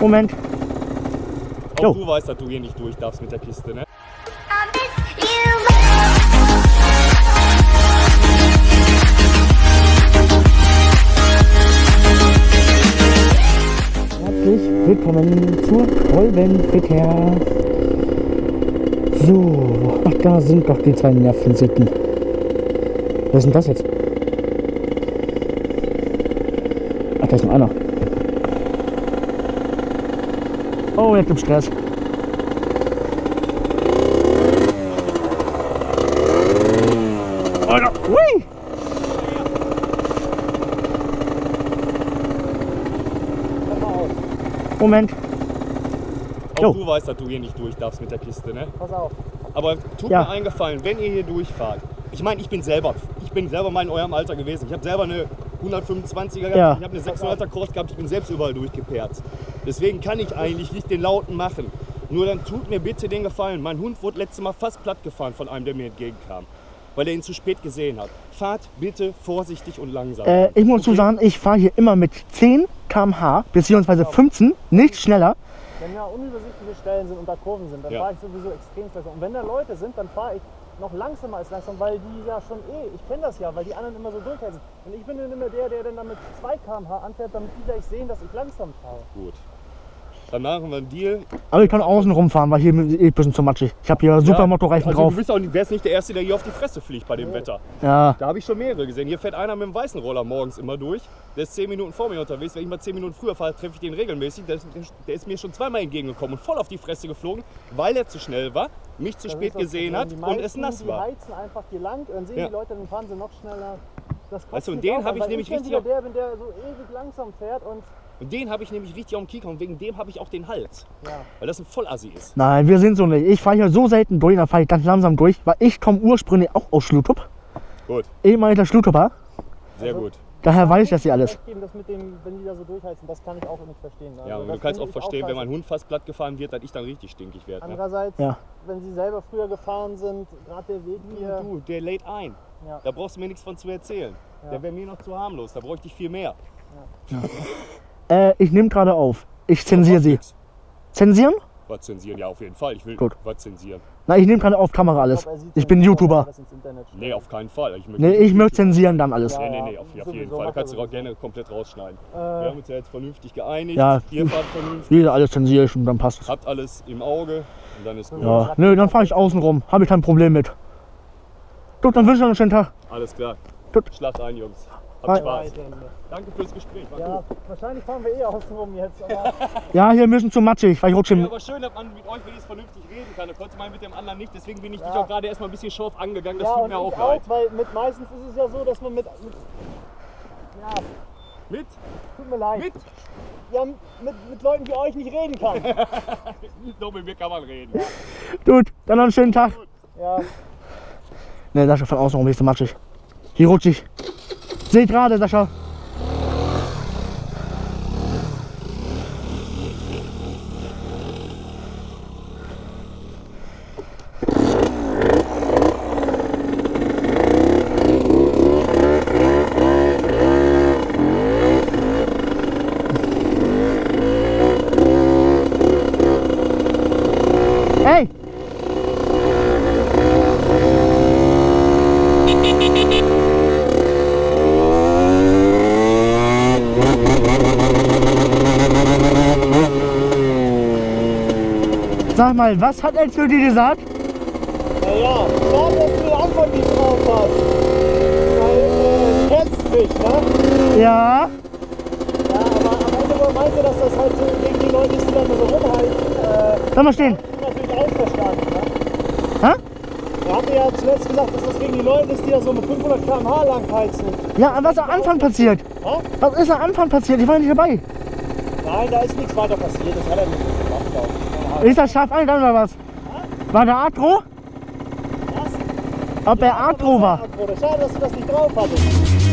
Moment. Auch Jo. du weißt, dass du hier nicht durch darfst mit der Kiste, ne? Herzlich willkommen zur Kolbenverkehr. So, ach da sind doch die zwei Nervensitten. Was ist denn das jetzt? Ach, da ist noch einer. Oh, jetzt gibt's Stress. Alter, hui! Moment. Auch Jo. du weißt, dass du hier nicht durch darfst mit der Kiste, ne? Pass auf. Aber tut Ja. mir einen Gefallen, wenn ihr hier durchfahrt. Ich meine, ich bin selber, ich bin selber mal in eurem Alter gewesen. Ich habe selber eine 125er gehabt, Ja. ich habe eine 600er Cross gehabt, ich bin selbst überall durchgeperzt. Deswegen kann ich eigentlich nicht den Lauten machen. Nur dann tut mir bitte den Gefallen. Mein Hund wurde letztes Mal fast platt gefahren von einem, der mir entgegenkam. Weil er ihn zu spät gesehen hat. Fahrt bitte vorsichtig und langsam. Äh, ich muss zu Okay? sagen, ich fahre hier immer mit 10 km/h bzw. 15, nicht schneller. Wenn da unübersichtliche Stellen sind und da Kurven sind, dann Ja. fahre ich sowieso extrem langsam. Und wenn da Leute sind, dann fahre ich noch langsamer als langsam, weil die ja schon eh, ich kenne das ja, weil die anderen immer so durchheizen. Und ich bin dann immer der, der dann mit 2 km/h anfährt, damit die gleich sehen, dass ich langsam fahre. Gut. Dann machen wir einen Deal. Aber ich kann außen rumfahren, weil hier eh ein bisschen zu matschig. Ich habe hier super Ja, Motorreifen also drauf. Du bist auch nicht, wärst nicht der Erste, der hier auf die Fresse fliegt bei dem Wetter. Ja, Da habe ich schon mehrere gesehen. Hier fährt einer mit dem weißen Roller morgens immer durch. Der ist 10 Minuten vor mir unterwegs. Wenn ich mal 10 Minuten früher fahre, treffe ich den regelmäßig. Der ist, der ist mir schon zweimal entgegengekommen und voll auf die Fresse geflogen, weil er zu schnell war, mich zu Das spät gesehen hat Die und es nass Die war. heizen einfach hier lang, dann sehen Ja. die Leute, dann fahren sie noch schneller. Das Weißt du, und den auch hab an, ich nämlich bin richtig wieder der, bin der so ewig langsam fährt und Und den habe ich nämlich richtig auf dem Kieker und wegen dem habe ich auch den Hals. ja. Weil das ein Vollassi ist. nein, wir sind so nicht. Ich fahre hier so selten durch, dann fahre ich ganz langsam durch, weil ich komme ursprünglich auch aus Schlutup. Gut, Ehemaliger Schlutupper. sehr Also- gut. Daher weiß ich das hier alles. Geben, das mit dem, wenn die da so durchheizen, das kann ich auch nicht verstehen. Also Ja, und du kannst auch ich verstehen, wenn scheiße. mein Hund fast platt gefahren wird, dass ich dann richtig stinkig werde. Ne? Andererseits, Ja. wenn sie selber früher gefahren sind, gerade der Weg hier. Du, der lädt ein. Ja. Da brauchst du mir nichts von zu erzählen. Ja. Der wäre mir noch zu harmlos. Da bräuchte ich viel mehr. Äh, ich nehme gerade auf. Ich zensiere sie. Zensieren? Was zensieren? Ja, auf jeden Fall. Ich will Gut. was zensieren. Na, ich nehme gerade auf Kamera alles. glaub, Ich dann bin YouTuber. er. Nee, auf keinen Fall. Ich möchte, Nee, ich möchte zensieren dann alles. Ja. Nee, nee, nee, auf, auf jeden Fall. Da kannst du auch gerne komplett rausschneiden. Äh, Wir haben uns ja jetzt vernünftig geeinigt. Ja. Ihr fahrt vernünftig, Wieder alles zensiere ich und dann passt es. habt alles im Auge und dann ist gut. Ja, nö, dann fahre ich außen rum. Habe ich kein Problem mit. Gut, dann wünsche ich euch einen schönen Tag. Alles klar. Gut. Schlaft ein, Jungs. Habt Spaß. Danke fürs Gespräch. War Ja, gut. wahrscheinlich fahren wir eh außen rum jetzt. Aber Ja, hier bisschen zu matschig, weil ich rutsche Ja, aber schön, dass man mit euch wenigstens vernünftig reden kann. Da konnte man mit dem anderen nicht. Deswegen bin ich dich Ja. auch gerade erstmal ein bisschen scharf angegangen. Das ja, tut und mir auch leid. auch, weil mit meistens ist es ja so, dass man mit. mit ja, Mit? tut mir leid. Mit? Ja, mit, mit Leuten wie euch nicht reden kann. Doch, mit mir kann man reden. Gut, dann noch einen schönen Tag. Ja, Ne, Sascha, von außen rum ist so matschig. Hier rutsche ich. Seht gerade, Sascha. Hey! Sag mal, was hat er zu dir gesagt? naja, schade, dass du den Anfang nicht drauf hast. Weil, äh, kennst mich, ne? Ja. Ja, aber am Ende meinte, dass das halt so gegen die Leute die dann so rumheizen. Äh, Lass mal stehen. natürlich auch ne? Hä? Er hatte ja zuletzt gesagt, dass das gegen die Leute ist, die da so mit 500 km/h lang heizen. Ja, was ist am Anfang passiert? Hä? Was ist am Anfang passiert? Ich war nicht dabei. Nein, da ist nichts weiter passiert. Das hat er nicht gemacht, glaub ich. Ist das scharf eingegangen oder was? War der Atro? Was? Ob er Atro war? Schade, dass du das nicht drauf hattest.